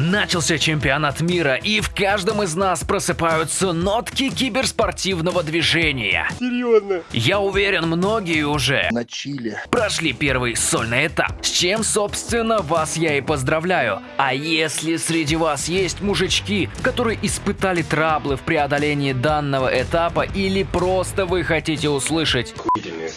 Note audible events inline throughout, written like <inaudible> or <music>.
Начался чемпионат мира, и в каждом из нас просыпаются нотки киберспортивного движения. Серьезно? Я уверен, многие уже На чили. прошли первый сольный этап, с чем, собственно, вас я и поздравляю. А если среди вас есть мужички, которые испытали траблы в преодолении данного этапа, или просто вы хотите услышать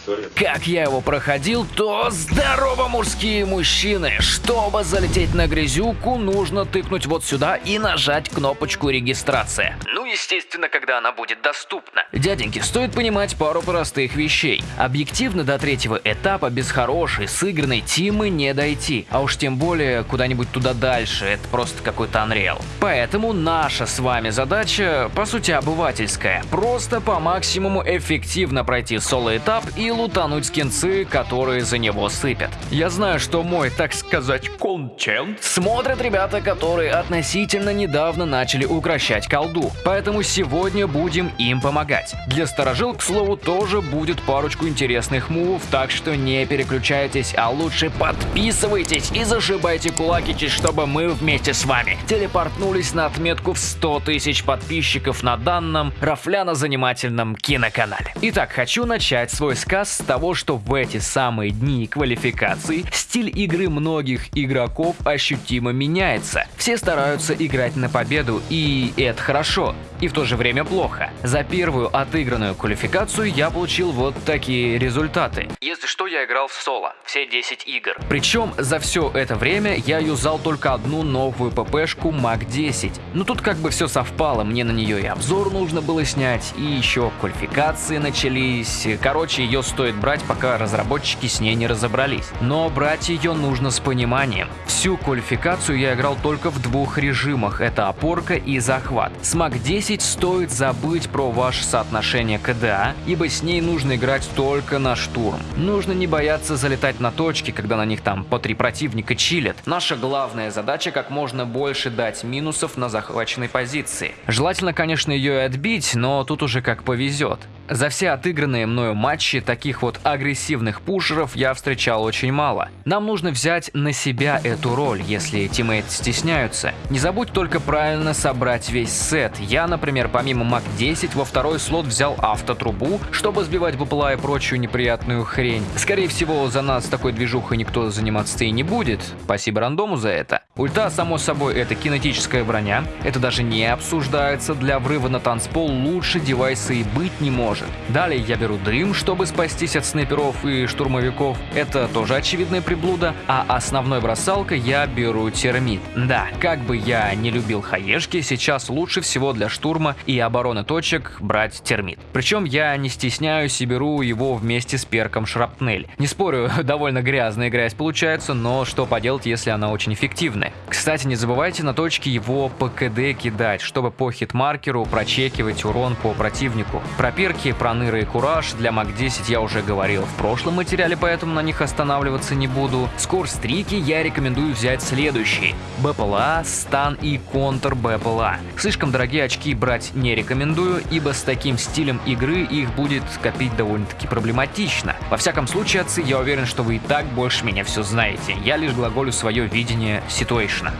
история. как я его проходил, то здорово, мужские мужчины! Чтобы залететь на грязюку, нужно тыкнуть вот сюда и нажать кнопочку регистрация. Ну, естественно, когда она будет доступна. Дяденьки, стоит понимать пару простых вещей. Объективно до третьего этапа без хорошей, сыгранной тимы не дойти. А уж тем более куда-нибудь туда дальше, это просто какой-то Unreal. Поэтому наша с вами задача, по сути, обывательская. Просто по максимуму эффективно пройти соло-этап и лутануть скинцы, которые за него сыпят. Я знаю, что мой, так сказать, контент смотрят ребята, которые относительно недавно начали укращать колду. Поэтому сегодня будем им помогать. Для сторожил, к слову, тоже будет парочку интересных мувов, так что не переключайтесь, а лучше подписывайтесь и зашибайте кулакичи, чтобы мы вместе с вами телепортнулись на отметку в 100 тысяч подписчиков на данном рафляно-занимательном киноканале. Итак, хочу начать свой сказ с того, что в эти самые дни квалификации стиль игры многих игроков ощутимо меняется. Все стараются играть на победу, и это хорошо, и в то же время плохо. За первую отыгранную квалификацию я получил вот такие результаты. Если что, я играл в соло, все 10 игр. Причем за все это время я юзал только одну новую ППшку Мак 10. Ну тут как бы все совпало, мне на нее и обзор нужно было снять, и еще квалификации начались. Короче, ее стоит брать, пока разработчики с ней не разобрались. Но брать ее нужно с пониманием. Всю квалификацию я играл только в двух режимах, это опорка и захват. С Мак 10 стоит забыть про ваше соотношение КДА, ибо с ней нужно играть только на штурм. Нужно не бояться залетать на точки, когда на них там по три противника чилят. Наша главная задача как можно больше дать минусов на захваченной позиции. Желательно, конечно, ее и отбить, но тут уже как повезет. За все отыгранные мною матчи таких вот агрессивных пушеров я встречал очень мало. Нам нужно взять на себя эту роль, если тиммейты стесняются. Не забудь только правильно собрать весь сет. Я, например, помимо Мак 10 во второй слот взял автотрубу, чтобы сбивать БПЛА и прочую неприятную хрень. Скорее всего, за нас такой движухой никто заниматься и не будет. Спасибо рандому за это. Ульта, само собой, это кинетическая броня. Это даже не обсуждается. Для врыва на танцпол лучше девайса и быть не может. Далее я беру дым, чтобы спастись от снайперов и штурмовиков. Это тоже очевидная приблуда. А основной бросалкой я беру термит. Да, как бы я не любил хаешки, сейчас лучше всего для штурма и обороны точек брать термит. Причем я не стесняюсь и беру его вместе с перком шрапнель. Не спорю, <laughs> довольно грязная грязь получается, но что поделать, если она очень эффективная. Кстати, не забывайте на точке его по КД кидать, чтобы по хитмаркеру прочекивать урон по противнику. Про перки, проныры и кураж для МАК-10 я уже говорил в прошлом материале, поэтому на них останавливаться не буду. Скорстрики я рекомендую взять следующие. БПЛА, стан и контр БПЛА. Слишком дорогие очки брать не рекомендую, ибо с таким стилем игры их будет копить довольно-таки проблематично. Во всяком случае, отцы, я уверен, что вы и так больше меня все знаете. Я лишь глаголю свое видение ситуэйшна.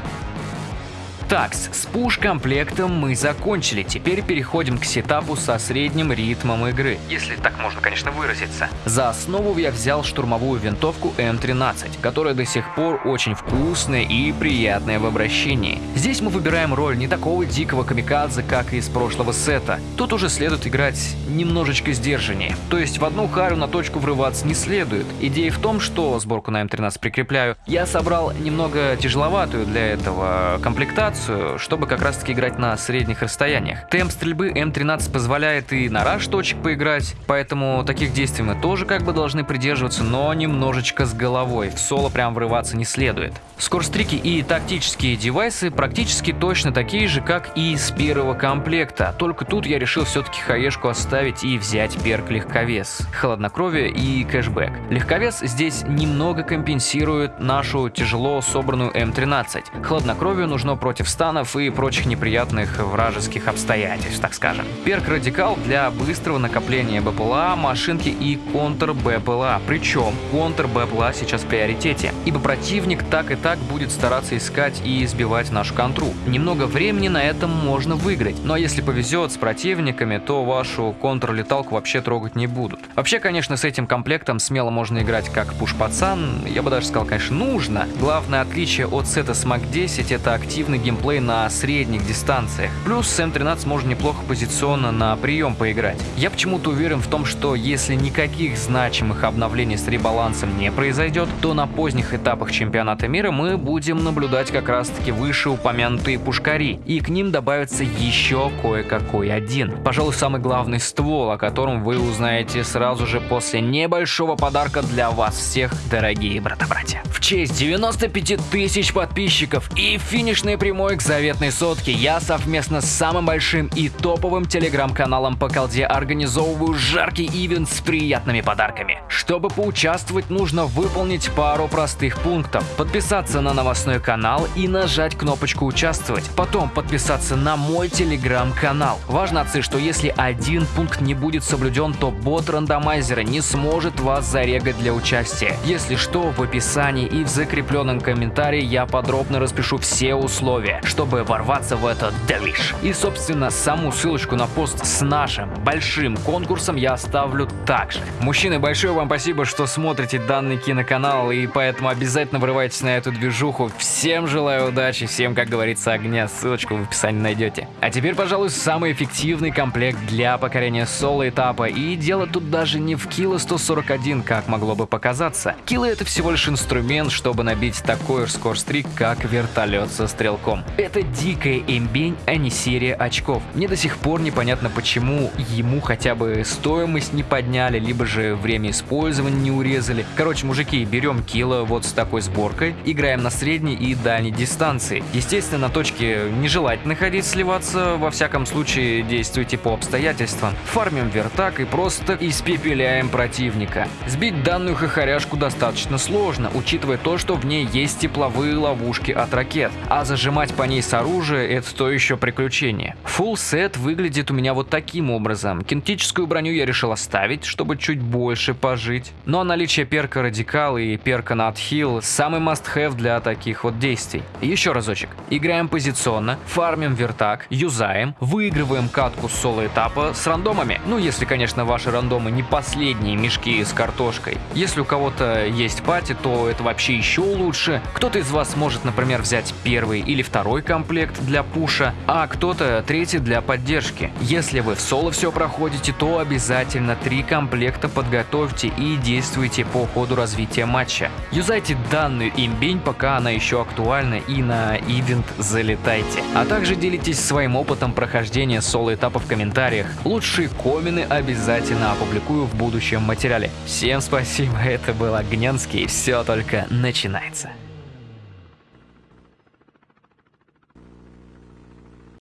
Так, с пуш-комплектом мы закончили. Теперь переходим к сетапу со средним ритмом игры. Если так можно, конечно, выразиться. За основу я взял штурмовую винтовку М13, которая до сих пор очень вкусная и приятная в обращении. Здесь мы выбираем роль не такого дикого камикадзе, как из прошлого сета. Тут уже следует играть немножечко сдержаннее. То есть в одну харю на точку врываться не следует. Идея в том, что сборку на М13 прикрепляю, я собрал немного тяжеловатую для этого комплектацию, чтобы как раз таки играть на средних расстояниях. Темп стрельбы М13 позволяет и на раш точек поиграть, поэтому таких действий мы тоже как бы должны придерживаться, но немножечко с головой. В соло прям врываться не следует. Скорстрики и тактические девайсы практически точно такие же, как и с первого комплекта, только тут я решил все-таки хаешку оставить и взять перк легковес, хладнокровие и кэшбэк. Легковес здесь немного компенсирует нашу тяжело собранную М13. Хладнокровие нужно против против станов и прочих неприятных вражеских обстоятельств, так скажем. Перк Радикал для быстрого накопления БПЛА, машинки и контр БПЛА. Причем контр БПЛА сейчас в приоритете, ибо противник так и так будет стараться искать и избивать нашу контру. Немного времени на этом можно выиграть, но если повезет с противниками, то вашу контр-леталку вообще трогать не будут. Вообще, конечно, с этим комплектом смело можно играть как пуш-пацан, я бы даже сказал, конечно, нужно. Главное отличие от сета Смак 10 это активный геймплей на средних дистанциях. Плюс с М13 можно неплохо позиционно на прием поиграть. Я почему-то уверен в том, что если никаких значимых обновлений с ребалансом не произойдет, то на поздних этапах чемпионата мира мы будем наблюдать как раз таки вышеупомянутые пушкари, и к ним добавится еще кое-какой один. Пожалуй, самый главный ствол, о котором вы узнаете сразу же после небольшого подарка для вас всех, дорогие брата-братья. В честь 95 тысяч подписчиков и финишной прямой к заветной сотке я совместно с самым большим и топовым телеграм-каналом по колде организовываю жаркий ивент с приятными подарками. Чтобы поучаствовать, нужно выполнить пару простых пунктов. Подписаться на новостной канал и нажать кнопочку «Участвовать». Потом подписаться на мой телеграм-канал. Важно отцы, что если один пункт не будет соблюден, то бот рандомайзера не сможет вас зарегать для участия. Если что, в описании и в закрепленном комментарии я подробно распишу все условия, чтобы ворваться в этот делиш. И собственно саму ссылочку на пост с нашим большим конкурсом я оставлю также. Мужчины, большое вам спасибо, что смотрите данный киноканал и поэтому обязательно врывайтесь на эту движуху. Всем желаю удачи, всем, как говорится, огня. Ссылочку в описании найдете. А теперь, пожалуй, самый эффективный комплект для покорения соло этапа. И дело тут даже не в кило 141, как могло бы показаться. Кило это всего лишь инструмент, чтобы набить такой скорстрик, как вертолет со стрелком. Это дикая имбень, а не серия очков. Мне до сих пор непонятно, почему ему хотя бы стоимость не подняли, либо же время использования не урезали. Короче, мужики, берем кило вот с такой сборкой, играем на средней и дальней дистанции. Естественно, на точке нежелательно ходить сливаться, во всяком случае действуйте по обстоятельствам. Фармим вертак и просто испепеляем противника. Сбить данную хохоряшку достаточно сложно, учитывая то, что в ней есть тепловые ловушки от ракет, а зажимать по ней с оружия это то еще приключение. Full сет выглядит у меня вот таким образом. Кинетическую броню я решил оставить, чтобы чуть больше пожить. Но наличие перка Радикал и перка Надхилл самый must-have для таких вот действий. Еще разочек. Играем позиционно, фармим вертак, юзаем, выигрываем катку с соло этапа с рандомами. Ну, если, конечно, ваши рандомы не последние мешки с картошкой. Если у кого-то есть пати, то это вообще еще лучше. Кто-то из вас может, например, взять первый или второй комплект для пуша, а кто-то третий для поддержки. Если вы в соло все проходите, то обязательно три комплекта подготовьте и действуйте по ходу развития матча. Юзайте данную имбень, пока она еще актуальна и на ивент залетайте. А также делитесь своим опытом прохождения соло этапа в комментариях. Лучшие комены обязательно опубликую в будущем материале. Всем спасибо, <laughs> это был Огненский, все только начинается.